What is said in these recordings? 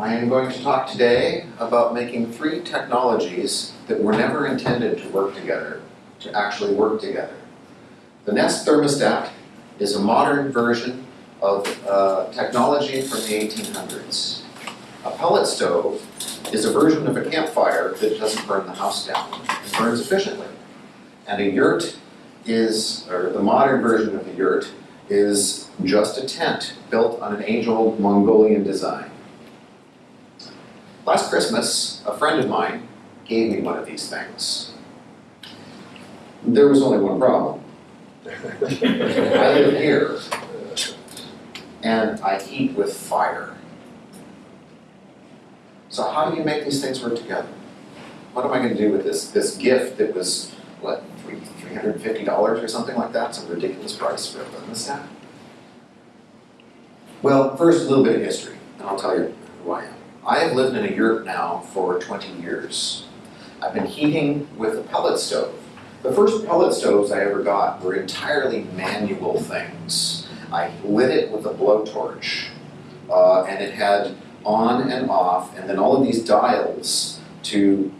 I am going to talk today about making three technologies that were never intended to work together, to actually work together. The Nest thermostat is a modern version of uh, technology from the 1800s. A pellet stove is a version of a campfire that doesn't burn the house down. It burns efficiently. And a yurt is, or the modern version of a yurt, is just a tent built on an age-old Mongolian design. Last Christmas, a friend of mine gave me one of these things. There was only one problem. I live here, and I heat with fire. So how do you make these things work together? What am I going to do with this, this gift that was, what, three, $350 or something like that? Some ridiculous price for a thermostat? Well, first, a little bit of history, and I'll tell you I have lived in a yurt now for 20 years. I've been heating with a pellet stove. The first pellet stoves I ever got were entirely manual things. I lit it with a blowtorch, uh, and it had on and off, and then all of these dials to,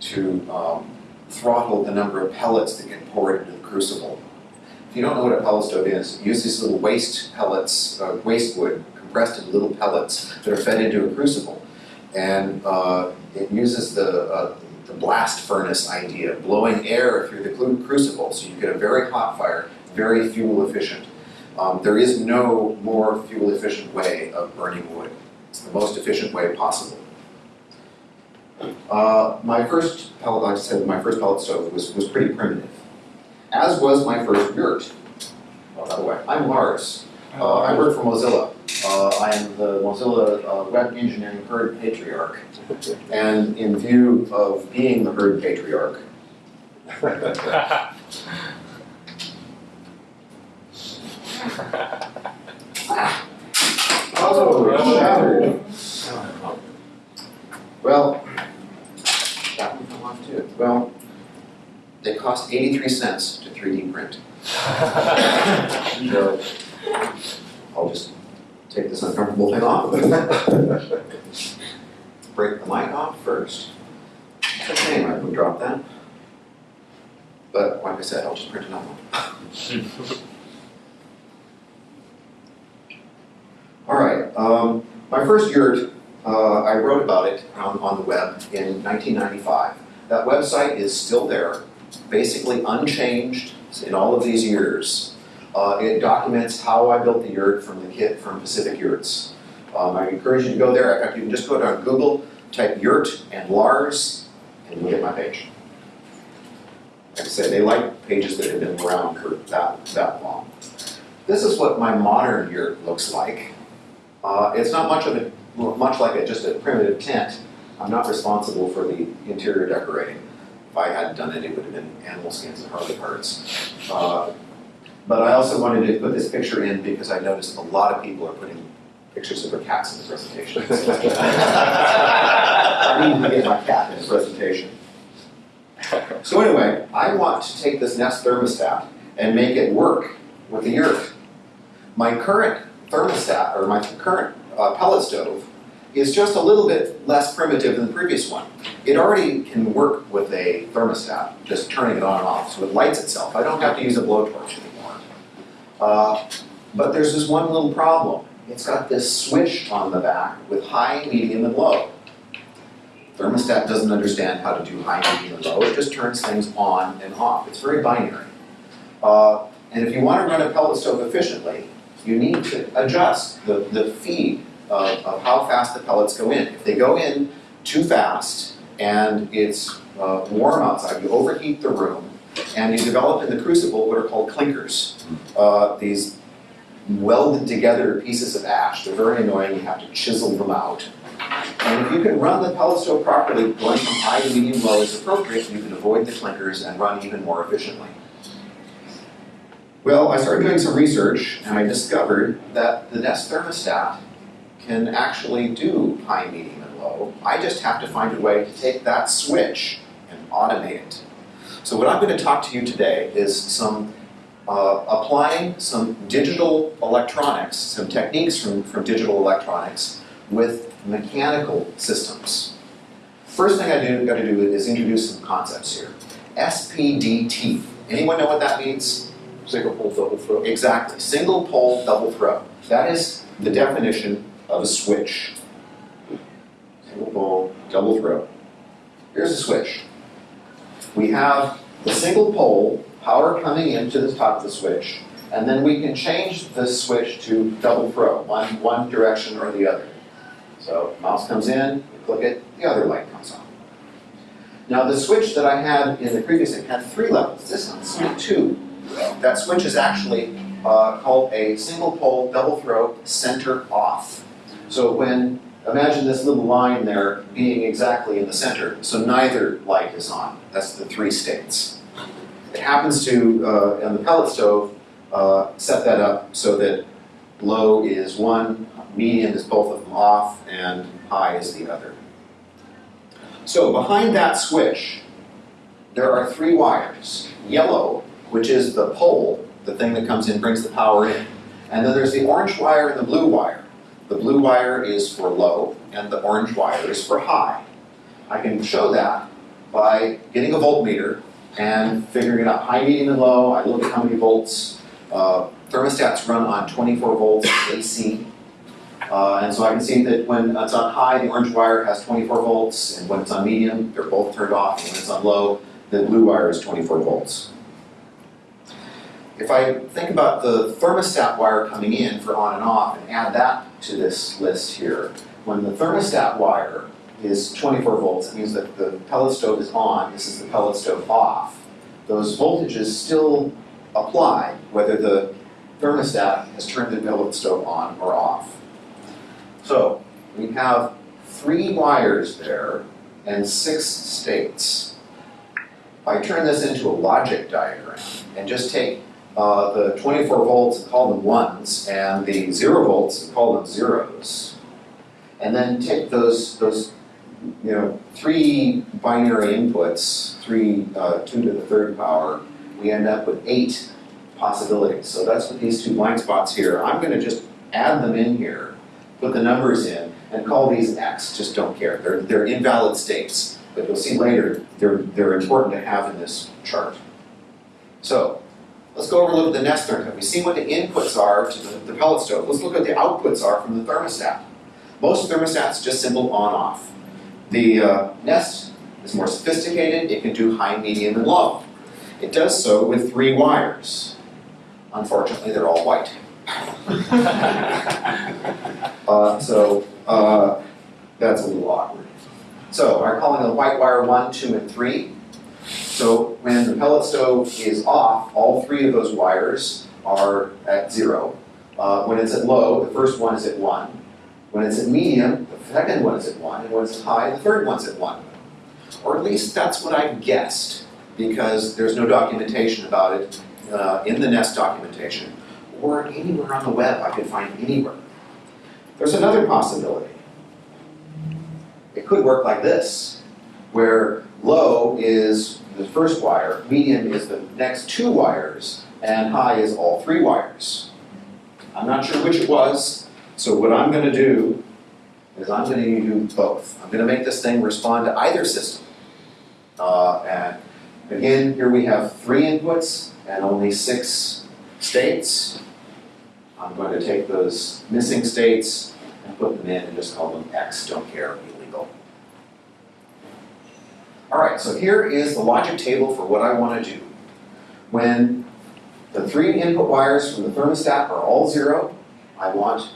to um, throttle the number of pellets that get poured into the crucible. If you don't know what a pellet stove is, use these little waste pellets, uh, waste wood, compressed into little pellets that are fed into a crucible. And uh, it uses the, uh, the blast furnace idea, blowing air through the crucible, so you get a very hot fire, very fuel efficient. Um, there is no more fuel efficient way of burning wood. It's the most efficient way possible. Uh, my first pellet, like I said, my first pellet stove was, was pretty primitive, as was my first yurt. Oh, by the way, I'm Lars. Uh, I work for Mozilla. Uh, I am the Mozilla uh, Web Engineering Herd Patriarch. And in view of being the Herd Patriarch, oh, shattered. Well, that one fell off too. Well, they cost 83 cents to 3D print. so, I'll just take this uncomfortable thing off. Break the mic off first. Shame I would drop that. But like I said, I'll just print another one. All right, um, my first yurt, uh, I wrote about it on, on the web in 1995. That website is still there, basically unchanged in all of these years. Uh, it documents how I built the yurt from the kit from Pacific Yurts. Um, I encourage you to go there. In fact, you can just go to Google, type yurt and Lars, and you'll get my page. Like I said, they like pages that have been around for that, that long. This is what my modern yurt looks like. Uh, it's not much of a, much like a, just a primitive tent. I'm not responsible for the interior decorating. If I hadn't done it, it would have been animal skins and Harley parts. Uh, but I also wanted to put this picture in because I noticed a lot of people are putting pictures of their cats in the presentation. I need to get my cat in the presentation. So anyway, I want to take this Nest thermostat and make it work with the yurt. My current thermostat, or my current uh, pellet stove, is just a little bit less primitive than the previous one. It already can work with a thermostat, just turning it on and off, so it lights itself. I don't have to use a blowtorch anymore. Uh, but there's this one little problem. It's got this switch on the back with high, medium, and low. Thermostat doesn't understand how to do high, medium, and low. It just turns things on and off. It's very binary. Uh, and if you want to run a pellet stove efficiently, you need to adjust the, the feed of, of how fast the pellets go in. If they go in too fast and it's uh, warm outside, you overheat the room, and you develop in the crucible what are called clinkers. Uh, these welded together pieces of ash. They're very annoying, you have to chisel them out. And if you can run the pellet stove properly, going from high to medium low is appropriate, you can avoid the clinkers and run even more efficiently. Well, I started doing some research and I discovered that the Nest thermostat can actually do high, medium, and low. I just have to find a way to take that switch and automate it. So what I'm going to talk to you today is some uh, applying some digital electronics, some techniques from, from digital electronics with mechanical systems. First thing I do, gotta do is introduce some concepts here. SPDT. Anyone know what that means? Single pole, double throw. Exactly. Single pole, double throw. That is the definition of a switch. Single pole, double throw. Here's a switch. We have the single pole, power coming into the top of the switch, and then we can change the switch to double throw, one, one direction or the other. So mouse comes in, click it, the other light comes on. Now the switch that I had in the previous thing had three levels. This one's two. That switch is actually uh, called a single pole double throw center off. So when imagine this little line there being exactly in the center, so neither light is on. That's the three states. It happens to uh, on the pellet stove uh, set that up so that low is one, medium is both of them off, and high is the other. So behind that switch, there are three wires. Yellow, which is the pole, the thing that comes in, brings the power in. And then there's the orange wire and the blue wire. The blue wire is for low, and the orange wire is for high. I can show that by getting a voltmeter and figuring it out. High, medium, and low, I look at how many volts. Uh, thermostats run on 24 volts AC. Uh, and so I can see that when it's on high, the orange wire has 24 volts, and when it's on medium, they're both turned off, and when it's on low, the blue wire is 24 volts. If I think about the thermostat wire coming in for on and off and add that to this list here, when the thermostat wire is 24 volts, it means that the pellet stove is on, this is the pellet stove off. Those voltages still apply whether the thermostat has turned the pellet stove on or off. So we have three wires there and six states. If I turn this into a logic diagram and just take uh, the 24 volts call them ones and the zero volts call them zeros, and then take those, those you know, three binary inputs, three, uh, two to the third power, we end up with eight possibilities. So that's what these two blank spots here, I'm gonna just add them in here, put the numbers in, and call these X, just don't care. They're, they're invalid states, but you'll see later, they're, they're important to have in this chart. So, let's go over and look at the Nest thermostat. We've seen what the inputs are to the, the pellet stove. Let's look at the outputs are from the thermostat. Most thermostats just simple on-off. The uh, Nest is more sophisticated. It can do high, medium, and low. It does so with three wires. Unfortunately, they're all white. uh, so uh, that's a little awkward. So I'm calling the white wire one, two, and three. So when the pellet stove is off, all three of those wires are at zero. Uh, when it's at low, the first one is at one. When it's at medium, the second one is at one, and when it's high, the third one's at one. Or at least that's what I guessed, because there's no documentation about it uh, in the Nest documentation, or anywhere on the web I could find anywhere. There's another possibility. It could work like this, where low is the first wire, medium is the next two wires, and high is all three wires. I'm not sure which it was, so what I'm going to do is I'm going to do both. I'm going to make this thing respond to either system. Uh, and again, here we have three inputs and only six states. I'm going to take those missing states and put them in and just call them X, don't care. All right, so here is the logic table for what I want to do. When the three input wires from the thermostat are all zero, I want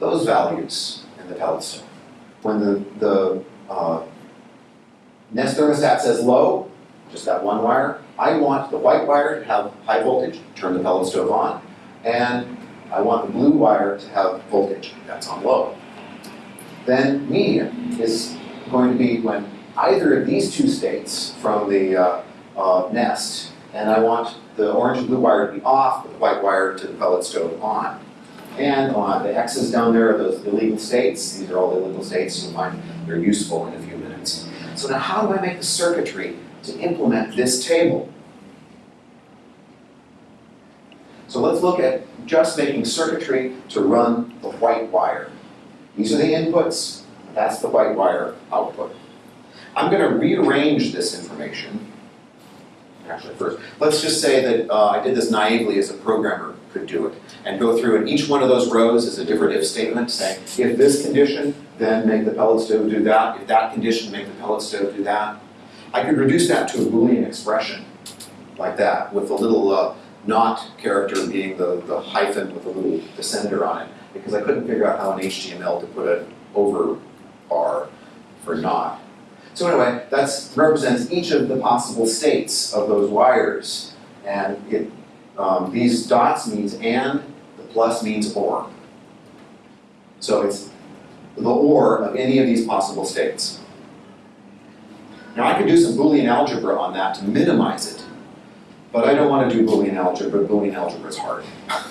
those values in the pellet stove. When the, the uh, Nest thermostat says low, just that one wire, I want the white wire to have high voltage, turn the pellet stove on. And I want the blue wire to have voltage, that's on low. Then medium is going to be when either of these two states from the uh, uh, nest, and I want the orange and blue wire to be off, but the white wire to the pellet stove on. And the X's down there are those illegal states. These are all the illegal states. You'll find they're useful in a few minutes. So now how do I make the circuitry to implement this table? So let's look at just making circuitry to run the white wire. These are the inputs, that's the white wire output. I'm gonna rearrange this information. Actually, first, let's just say that uh, I did this naively as a programmer could do it, and go through, and each one of those rows is a different if statement, saying, if this condition, then make the pellet stove do that, if that condition, make the pellet stove do that. I could reduce that to a Boolean expression, like that, with a little uh, not character being the, the hyphen with a little descender on it, because I couldn't figure out how in HTML to put an over bar for not. So anyway, that represents each of the possible states of those wires. And it, um, these dots means and, the plus means or. So it's the or of any of these possible states. Now I could do some Boolean algebra on that to minimize it, but I don't want to do Boolean algebra, Boolean algebra is hard.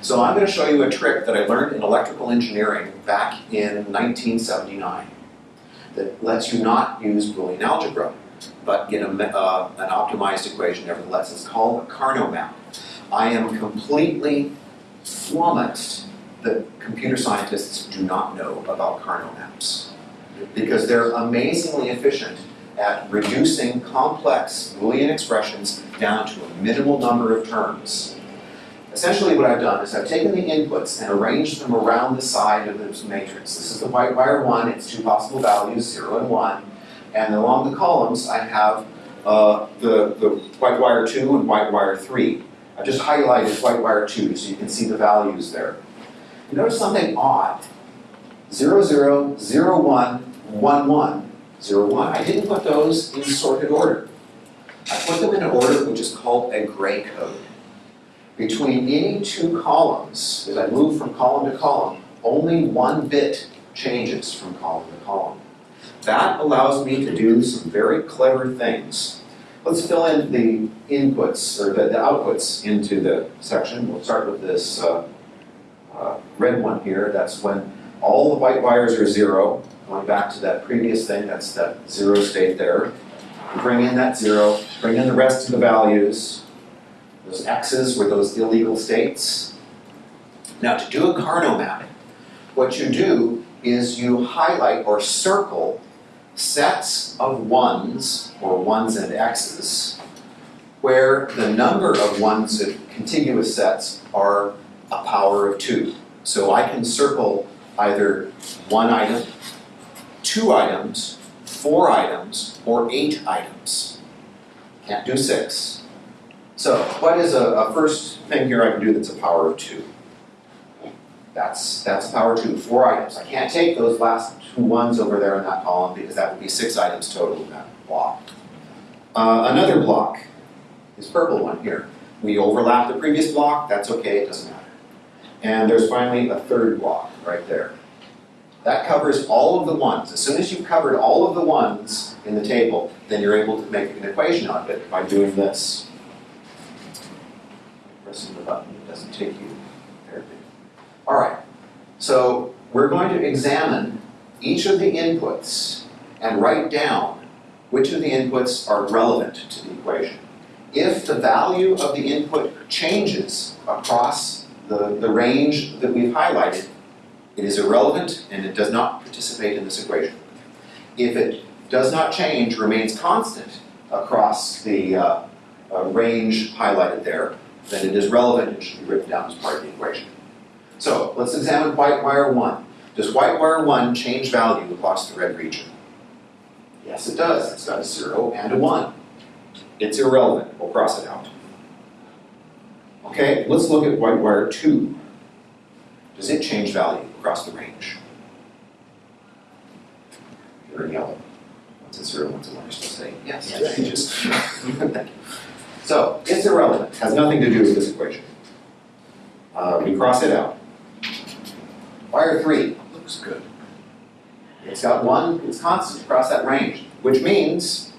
So I'm going to show you a trick that I learned in electrical engineering back in 1979 that lets you not use Boolean algebra, but get a, uh, an optimized equation nevertheless. It's called a Karnaugh map. I am completely flummoxed that computer scientists do not know about Karnaugh maps because they're amazingly efficient at reducing complex Boolean expressions down to a minimal number of terms. Essentially what I've done is I've taken the inputs and arranged them around the side of this matrix. This is the white wire 1, its two possible values, 0 and 1. And along the columns I have uh, the, the white wire 2 and white wire 3. I've just highlighted white wire 2 so you can see the values there. You notice something odd. 0, 0, 0, 1, 1, 1, 0, 1. I didn't put those in sorted order. I put them in an order which is called a gray code between any two columns, as I move from column to column, only one bit changes from column to column. That allows me to do some very clever things. Let's fill in the inputs, or the, the outputs into the section. We'll start with this uh, uh, red one here. That's when all the white wires are zero. Going back to that previous thing, that's that zero state there. Bring in that zero, bring in the rest of the values, those X's were those illegal states. Now to do a Karnaugh map, what you do is you highlight or circle sets of ones, or ones and X's, where the number of ones in contiguous sets are a power of two. So I can circle either one item, two items, four items, or eight items. Can't do six. So what is a, a first thing here I can do that's a power of two? That's, that's power two, four items. I can't take those last two ones over there in that column because that would be six items total in that block. Uh, another block this purple one here. We overlap the previous block, that's okay, it doesn't matter. And there's finally a third block right there. That covers all of the ones. As soon as you've covered all of the ones in the table, then you're able to make an equation out of it by doing this pressing the button, it doesn't take you there. All right, so we're going to examine each of the inputs and write down which of the inputs are relevant to the equation. If the value of the input changes across the, the range that we've highlighted, it is irrelevant and it does not participate in this equation. If it does not change, remains constant across the uh, uh, range highlighted there, then it is relevant and should be written down as part of the equation. So let's examine white wire 1. Does white wire 1 change value across the red region? Yes, it does. It's got a 0 and a 1. It's irrelevant. We'll cross it out. Okay, let's look at white wire 2. Does it change value across the range? You're in yellow. What's a 0, what's a 1? You're supposed to say, yes, it changes. So it's irrelevant, has nothing to do with this equation. Uh, we cross it out. Wire three looks good. It's got one, it's constant across that range, which means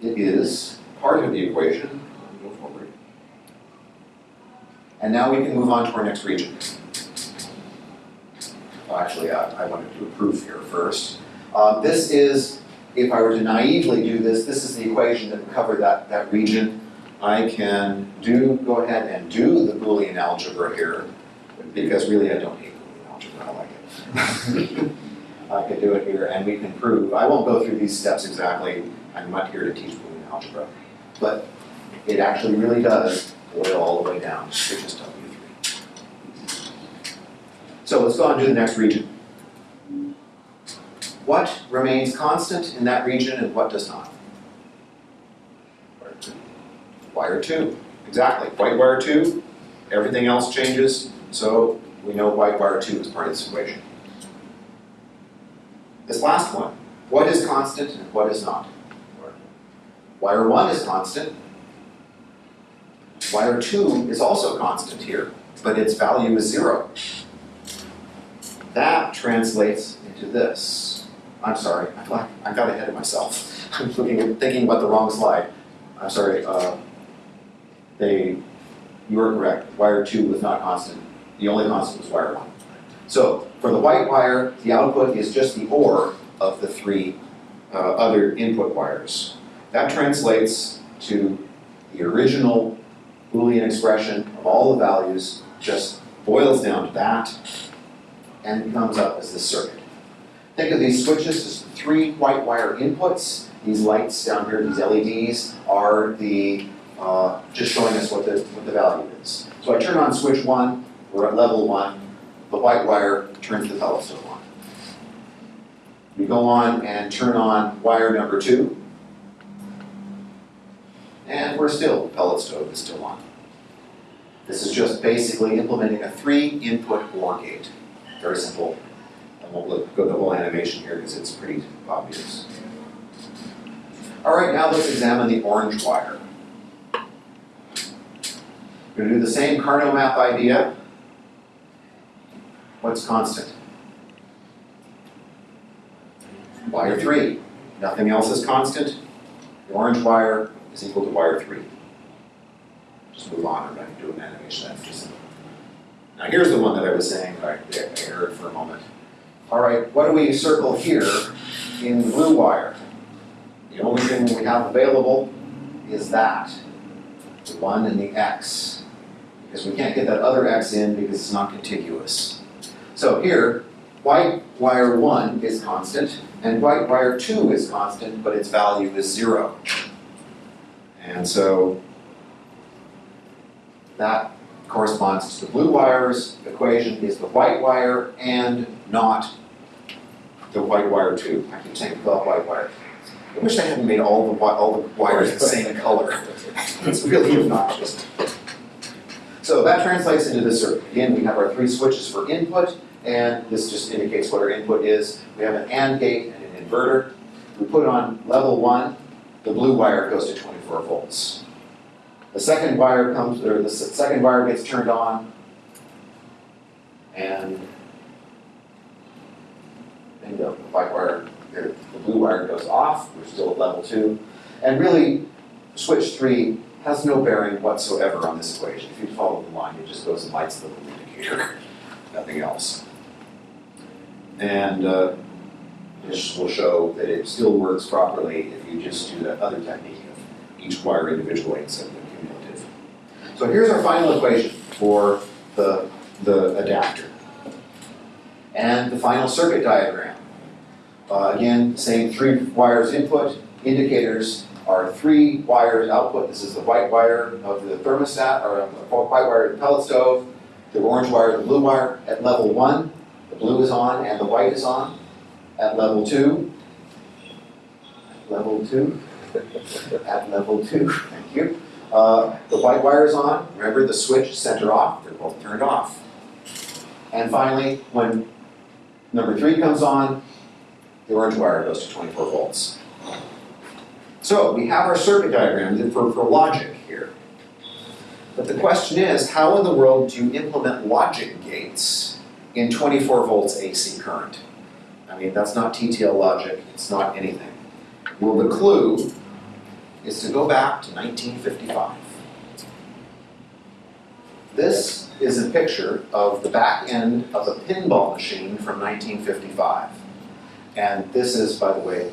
it is part of the equation. Go forward. And now we can move on to our next region. Well, actually, I, I wanted to do a proof here first. Uh, this is if I were to naively do this, this is the equation that would cover that, that region. I can do, go ahead and do the Boolean algebra here, because really I don't hate Boolean algebra, I like it. I could do it here and we can prove, I won't go through these steps exactly, I'm not here to teach Boolean algebra. But it actually really does boil all the way down, which is W three. So let's go on to the next region. What remains constant in that region and what does not? Wire two, exactly, white wire two, everything else changes, so we know white wire two is part of this equation. This last one, what is constant and what is not? Wire one is constant. Wire two is also constant here, but its value is zero. That translates into this. I'm sorry, I got, ahead of myself. I'm looking, thinking about the wrong slide. I'm sorry, uh, they, you are correct, wire two was not constant. The only constant was wire one. So for the white wire, the output is just the OR of the three uh, other input wires. That translates to the original Boolean expression of all the values, just boils down to that and comes up as this circuit. Think of these switches as three white wire inputs. These lights down here, these LEDs, are the, uh, just showing us what the, what the value is. So I turn on switch one, we're at level one, the white wire turns the pellet stove on. We go on and turn on wire number two. And we're still, pellet stove is still on. This is just basically implementing a three input OR gate. Very simple. I won't look- go the whole animation here because it's pretty obvious. All right, now let's examine the orange wire. We're gonna do the same Karnaugh map idea. What's constant? Wire three, nothing else is constant. The orange wire is equal to wire three. Just move on, I'm not gonna do an animation, just. Now here's the one that I was saying, I I erred for a moment. All right, what do we circle here in the blue wire? The only thing we have available is that, the one and the x. Because we can't get that other x in because it's not contiguous. So here, white wire one is constant, and white wire two is constant, but its value is zero. And so that corresponds to the blue wire's equation is the white wire and not the white wire too. I keep saying the white wire. I wish I hadn't made all the, all the wires the same color. It's really obnoxious. So that translates into this circuit. Again, we have our three switches for input, and this just indicates what our input is. We have an AND gate and an inverter. We put on level one, the blue wire goes to 24 volts. The second wire comes, or the second wire gets turned on, and bingo, the white wire, the blue wire goes off, we're still at level two. And really, switch three has no bearing whatsoever on this equation. If you follow the line, it just goes and lights the little indicator, nothing else. And uh, this will show that it still works properly if you just do that other technique of each wire individually instead of the cumulative. So here's our final equation for the, the adapter. And the final circuit diagram. Uh, again, same three wires input, indicators are three wires output. This is the white wire of the thermostat, or the white wire of the pellet stove, the orange wire, the blue wire. At level one, the blue is on and the white is on. At level two, level two, at level two, thank you. Uh, the white wire is on, remember the switch center off, they're both turned off. And finally, when number three comes on, the orange wire goes to twenty-four volts. So we have our circuit diagram for, for logic here. But the question is, how in the world do you implement logic gates in twenty-four volts AC current? I mean, that's not TTL logic, it's not anything. Well, the clue is to go back to nineteen fifty-five. This is a picture of the back end of a pinball machine from nineteen fifty-five. And this is, by the way,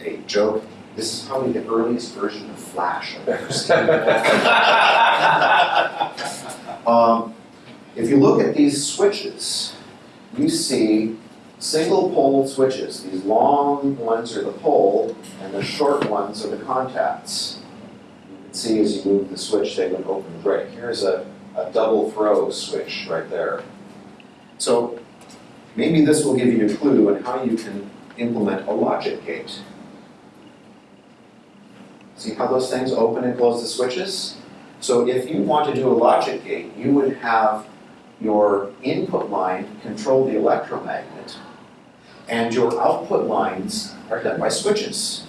a joke. This is probably the earliest version of Flash I've ever seen. Um, if you look at these switches, you see single pole switches. These long ones are the pole, and the short ones are the contacts. You can see as you move the switch, they would open and break. Here's a, a double throw switch right there. So maybe this will give you a clue on how you can implement a logic gate. See how those things open and close the switches? So if you want to do a logic gate, you would have your input line control the electromagnet, and your output lines are done by switches.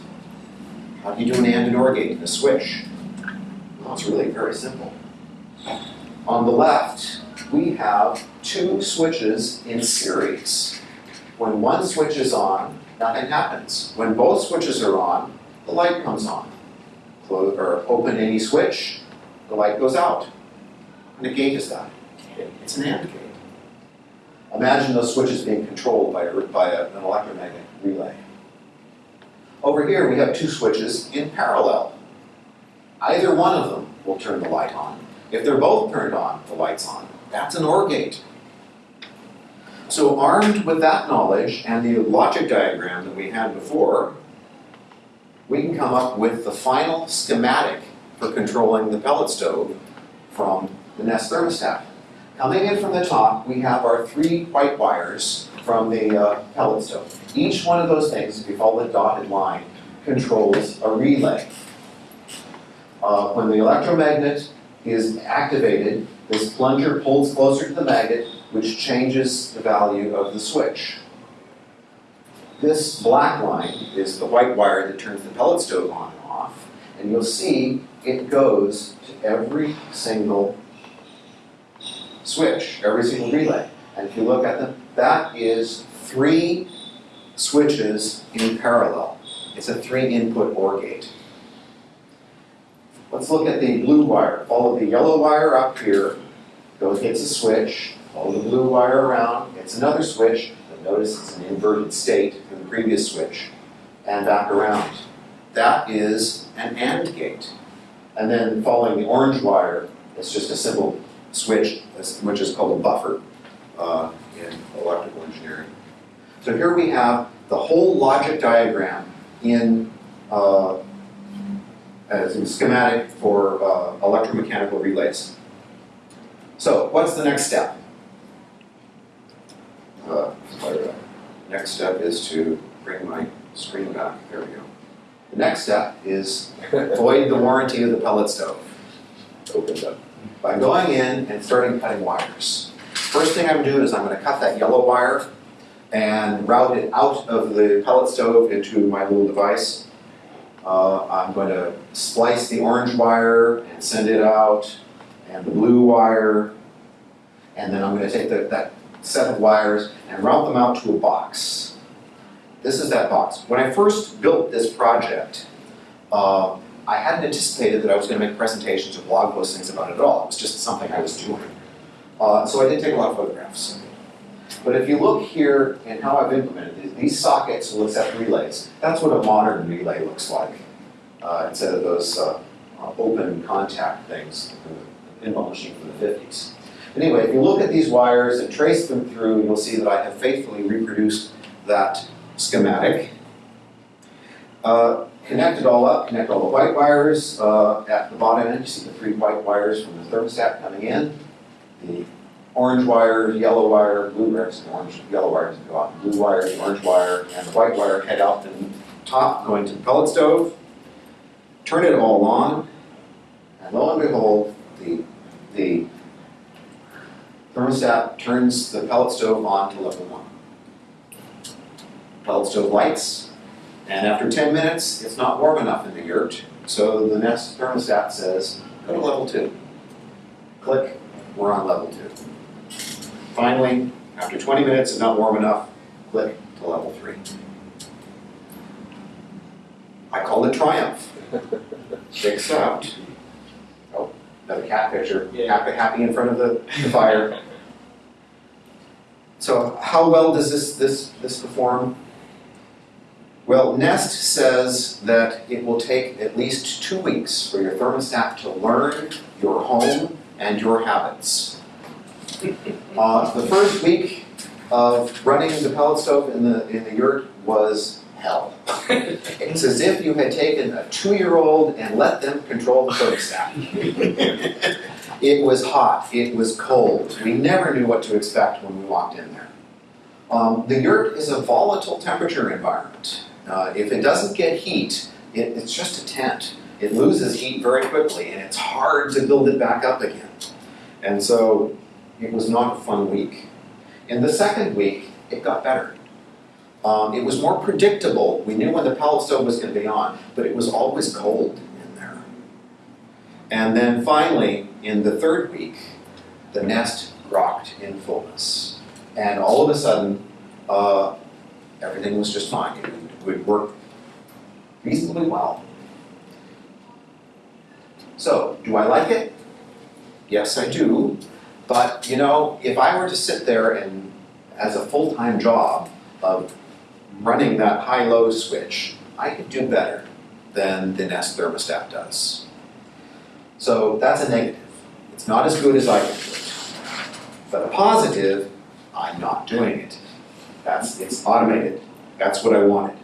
How do you do an AND and OR gate in a switch? Well, it's really very simple. On the left, we have two switches in series. When one switch is on, nothing happens. When both switches are on, the light comes on. Close or open any switch, the light goes out. And a gate is that? It's an AND gate. Imagine those switches being controlled by, a, by a, an electromagnetic relay. Over here, we have two switches in parallel. Either one of them will turn the light on. If they're both turned on, the light's on. That's an OR gate. So armed with that knowledge and the logic diagram that we had before, we can come up with the final schematic for controlling the pellet stove from the Nest thermostat. Coming in from the top, we have our three white wires from the uh, pellet stove. Each one of those things, if you follow the dotted line, controls a relay. Uh, when the electromagnet is activated, this plunger pulls closer to the magnet, which changes the value of the switch. This black line is the white wire that turns the pellet stove on and off, and you'll see it goes to every single switch, every single relay. And if you look at them, that is three switches in parallel. It's a three input OR gate. Let's look at the blue wire. Follow the yellow wire up here, goes, hits a switch, follow the blue wire around, hits another switch, but notice it's an inverted state from the previous switch, and back around. That is an AND gate. And then following the orange wire, it's just a simple switch, which is called a buffer uh, in electrical engineering. So here we have the whole logic diagram in uh, as a schematic for uh, electromechanical relays. So what's the next step? Uh, next step is to bring my screen back. There we go. The next step is void the warranty of the pellet stove. Opened up. By going in and starting cutting wires. First thing I'm doing is I'm going to cut that yellow wire and route it out of the pellet stove into my little device. Uh, I'm going to splice the orange wire and send it out, and the blue wire, and then I'm going to take the, that set of wires and route them out to a box. This is that box. When I first built this project, uh, I hadn't anticipated that I was going to make presentations or blog postings about it at all. It was just something I was doing. Uh, so I did take a lot of photographs. But if you look here in how I've implemented these, these sockets will accept relays. That's what a modern relay looks like, uh, instead of those uh, open contact things, the pinball machine from the 50s. Anyway, if you look at these wires and trace them through, you'll see that I have faithfully reproduced that schematic. Uh, connect it all up, connect all the white wires uh, at the bottom end. You see the three white wires from the thermostat coming in. The orange wire, yellow wire, blue wires, orange, yellow wires go out, blue wire, the orange wire, and the white wire head out the top going to the pellet stove. Turn it all on, and lo and behold, the, the thermostat turns the pellet stove on to level one. Pellet stove lights, and after 10 minutes, it's not warm enough in the yurt, so the Nest thermostat says, go to level two. Click, we're on level two. Finally, after 20 minutes, it's not warm enough, click to level three. I call it triumph. Fixed out. Another cat picture, Yeah. happy, happy in front of the, the fire. So how well does this, this, this perform? Well, Nest says that it will take at least two weeks for your thermostat to learn your home and your habits. Uh, the first week, of running the pellet stove in the, in the yurt was hell. It's as if you had taken a two-year-old and let them control the thermostat. It was hot, it was cold, we never knew what to expect when we walked in there. Um, the yurt is a volatile temperature environment. Uh, if it doesn't get heat, it, it's just a tent. It loses heat very quickly and it's hard to build it back up again. And so it was not a fun week. In the second week, it got better. Um, it was more predictable. We knew when the pellet stove was going to be on, but it was always cold in there. And then finally, in the third week, the nest rocked in fullness. And all of a sudden, uh, everything was just fine. It would, work reasonably well. So, do I like it? Yes, I do. But, you know, if I were to sit there and, as a full-time job of running that high-low switch, I could do better than the Nest thermostat does. So that's a negative. It's not as good as I can do it. But a positive, I'm not doing it. That's, it's automated. That's what I wanted.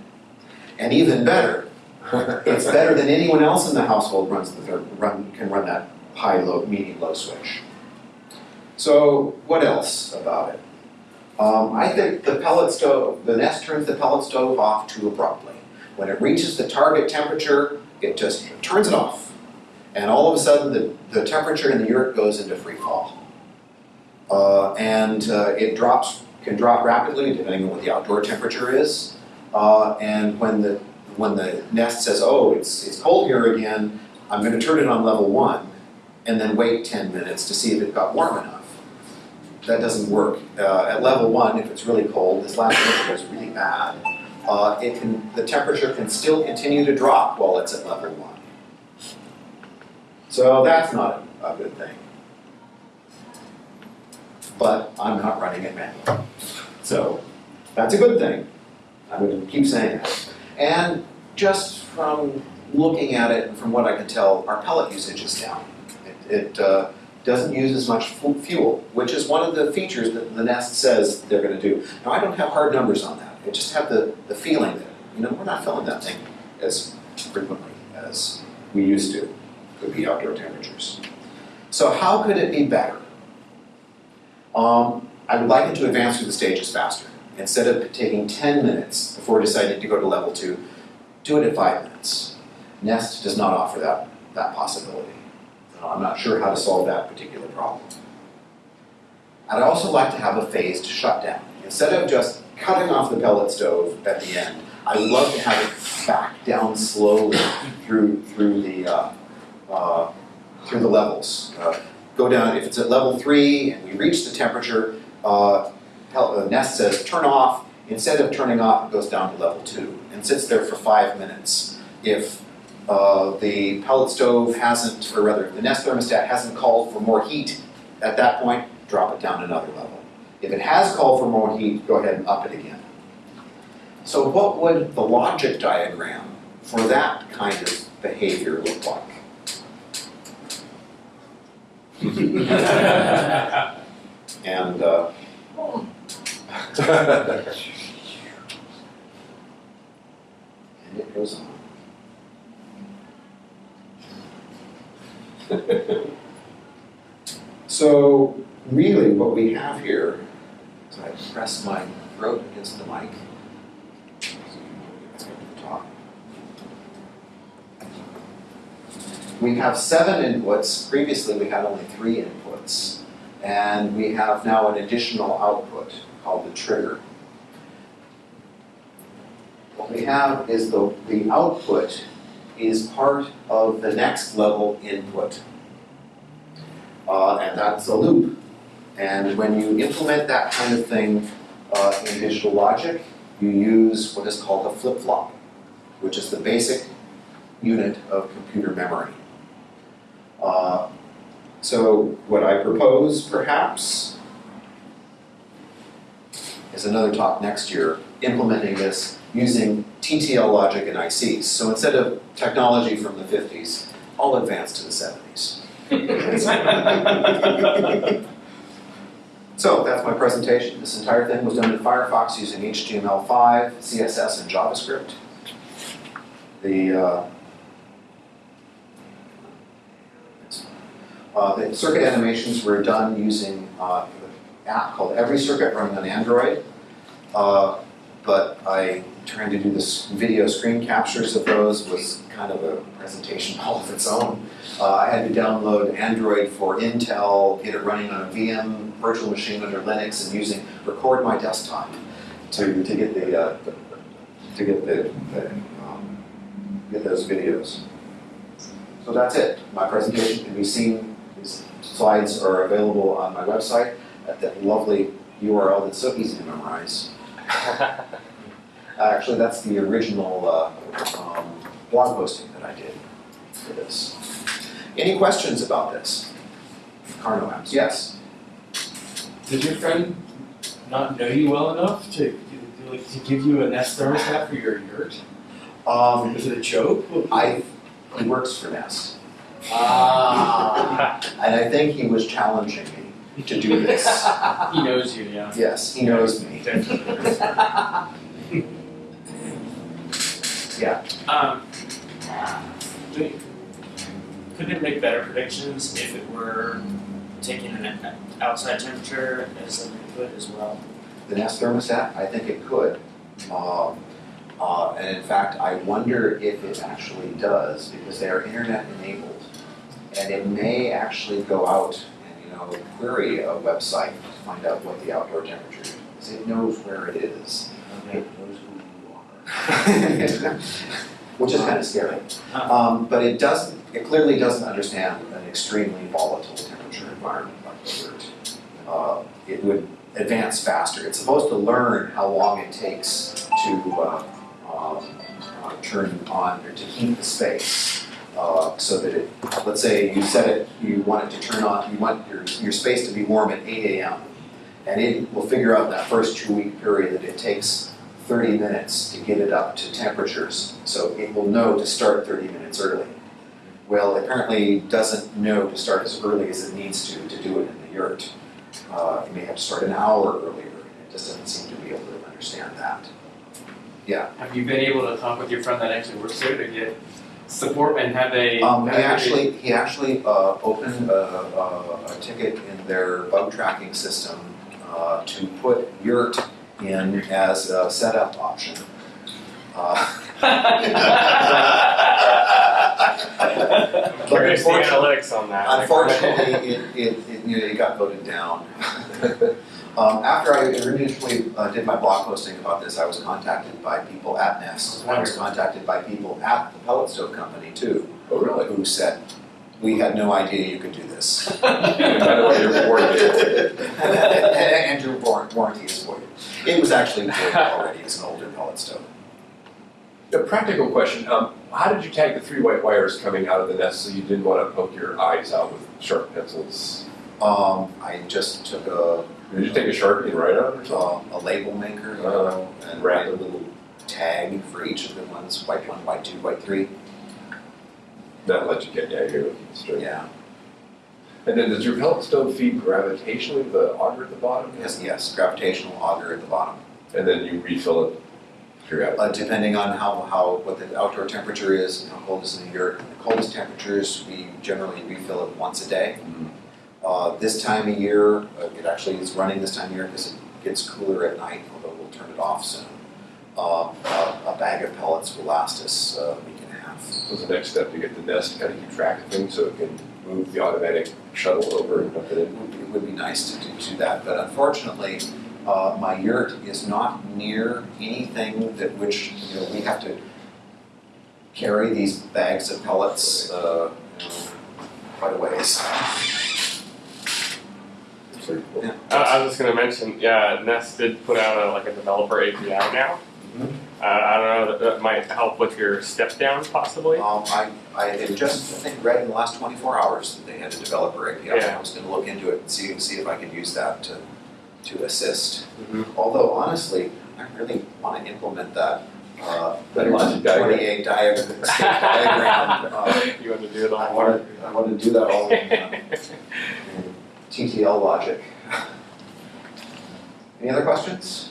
And even better, it's better than anyone else in the household runs the third, run, can run that high, low, medium, low switch. So what else about it? Um, I think the pellet stove, the Nest turns the pellet stove off too abruptly. When it reaches the target temperature, it just turns it off. And all of a sudden, the, the temperature in the yurt goes into free fall. Uh, and uh, it drops, can drop rapidly depending on what the outdoor temperature is. Uh, and when the, when the nest says, oh, it's, it's cold here again, I'm going to turn it on level one and then wait 10 minutes to see if it got warm enough. That doesn't work. Uh, at level one, if it's really cold, this last winter was really bad, uh, it can, the temperature can still continue to drop while it's at level one. So that's not a good thing. But I'm not running it manually. So that's a good thing. I'm going to keep saying that. And just from looking at it and from what I can tell, our pellet usage is down. It, it uh, doesn't use as much fuel, which is one of the features that the Nest says they're going to do. Now, I don't have hard numbers on that. I just have the, the feeling that, you know, we're not filling that thing as frequently as we used to. Could be outdoor temperatures. So how could it be better? Um, I would like it to advance through the stages faster. Instead of taking 10 minutes before deciding to go to level 2, do it at 5 minutes. Nest does not offer that, that possibility. I'm not sure how to solve that particular problem. I'd also like to have a phased shutdown. Instead of just cutting off the pellet stove at the end, I'd love to have it back down slowly through, through, the, uh, uh, through the levels. Uh, go down, if it's at level three and we reach the temperature, uh, Nest says turn off. Instead of turning off, it goes down to level two and sits there for five minutes. If uh, the pellet stove hasn't, or rather, the Nest thermostat hasn't called for more heat at that point, drop it down another level. If it has called for more heat, go ahead and up it again. So what would the logic diagram for that kind of behavior look like? and uh, and it goes on. So really what we have here, so I press my throat against the mic. We have seven inputs. Previously we had only three inputs. And we have now an additional output called the trigger. What we have is the, the output is part of the next level input. Uh, and that's a loop. And when you implement that kind of thing uh, in digital logic, you use what is called a flip-flop, which is the basic unit of computer memory. Uh, so what I propose, perhaps, is another talk next year, implementing this using TTL logic and ICs. So instead of technology from the 50s, I'll advance to the 70s. So that's my presentation. This entire thing was done in Firefox using HTML5, CSS, and JavaScript. The, uh, uh, the circuit animations were done using uh, an app called Every Circuit running on Android. Uh, but I trying to do this video screen captures of those was kind of a presentation all of its own. Uh, I had to download Android for Intel, get it running on a VM virtual machine under Linux, and using record my desktop to, to get the uh, to get the, the um, get those videos. So that's it. My presentation can be seen. These slides are available on my website at that lovely URL that's so easy to memorize. Actually, that's the original uh, um, blog posting that I did for this. Any questions about this? Karnaugh maps, yes. Did your friend not know you well enough to, to, like, to give you a Nest thermostat for your yurt? Um, Was it a joke? I, he works for Nest, Ah. and I think he was challenging me to do this. he knows you, yeah. Yes, he knows me. Yeah. Um, could it make better predictions if it were taking an outside temperature as an input as well? The Nest thermostat, I think it could. Um, uh, and in fact, I wonder if it actually does, because they are internet enabled. And it may actually go out and, you know, query a website to find out what the outdoor temperature is. Because it knows where it is. Okay. It knows who you are. Which is kind of scary. Um, but it doesn't, it clearly doesn't understand an extremely volatile temperature environment like the Earth. Uh, it would advance faster. It's supposed to learn how long it takes to uh, um, uh, turn on or to heat the space. Uh, so that it, let's say you set it, you want it to turn on, you want your, your space to be warm at 8 a.m. And it will figure out that first two week period that it takes 30 minutes to get it up to temperatures. So it will know to start 30 minutes early. Well, it apparently doesn't know to start as early as it needs to to do it in the yurt. Uh, it may have to start an hour earlier. It just doesn't seem to be able to understand that. Yeah. Have you been able to talk with your friend that actually works there to get support and have a? Um, he actually, he actually, uh, opened a, a, a ticket in their bug tracking system, uh, to put yurt in as a setup option. Uh, I'm curious the unfortunately- analytics on that. Unfortunately, it, it, it, you know, it got voted down. Um, after I initially uh, did my blog posting about this, I was contacted by people at Nest. I was contacted by people at the pellet stove company too, Oh, really? who said, we had no idea you could do this. And by the way, you're voided. And your warranty is voided. It was actually voided already, it's an older pellet stove. A practical question, um, how did you tag the three white wires coming out of the nest so you didn't want to poke your eyes out with sharp pencils? Um, I just took a, Did you take a Sharpie and write on it uh, a label maker, know, and write a little tag for each of the ones, white one, white two, white three. That let you get, looking straight. Yeah, And then does your pellet stove feed gravitationally the auger at the bottom? yes, yes, gravitational auger at the bottom. And then you refill it periodically? Uh, depending on how, how, what the outdoor temperature is, and how cold it's in the year. The coldest temperatures, we generally refill it once a day. Mhm. Uh, this time of year, uh, it actually is running this time of year because it gets cooler at night, although we'll turn it off soon. Uh, a, a bag of pellets will last us uh, a week and a half. So the next step to get the nest to kind of keep track of things so it can move the automatic shuttle over and dump it It in? would be, it would be nice to do, do that, but unfortunately, uh, my yurt is not near anything that which, you know, we have to carry these bags of pellets, uh, you know, quite a ways. Cool. Yeah. Uh, I was just gonna mention, yeah, Nest did put out a, like a developer API now. Mhm. Uh, I don't know, that, that might help with your step down possibly. Um, I, I had just, I think, read in the last twenty-four hours that they had a developer API. Yeah. I was gonna look into it and see, see if I could use that to, to assist. Mhm. Although honestly, I really wanna implement that, uh, That logic diagram. twenty-eight diagram, diagram, uh, You want to do it I all wanna. I wanna do that all in, uh, in TTL logic. Any other questions?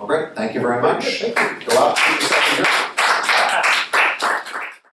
All right, thank you very much. Go out, keep yourself in your-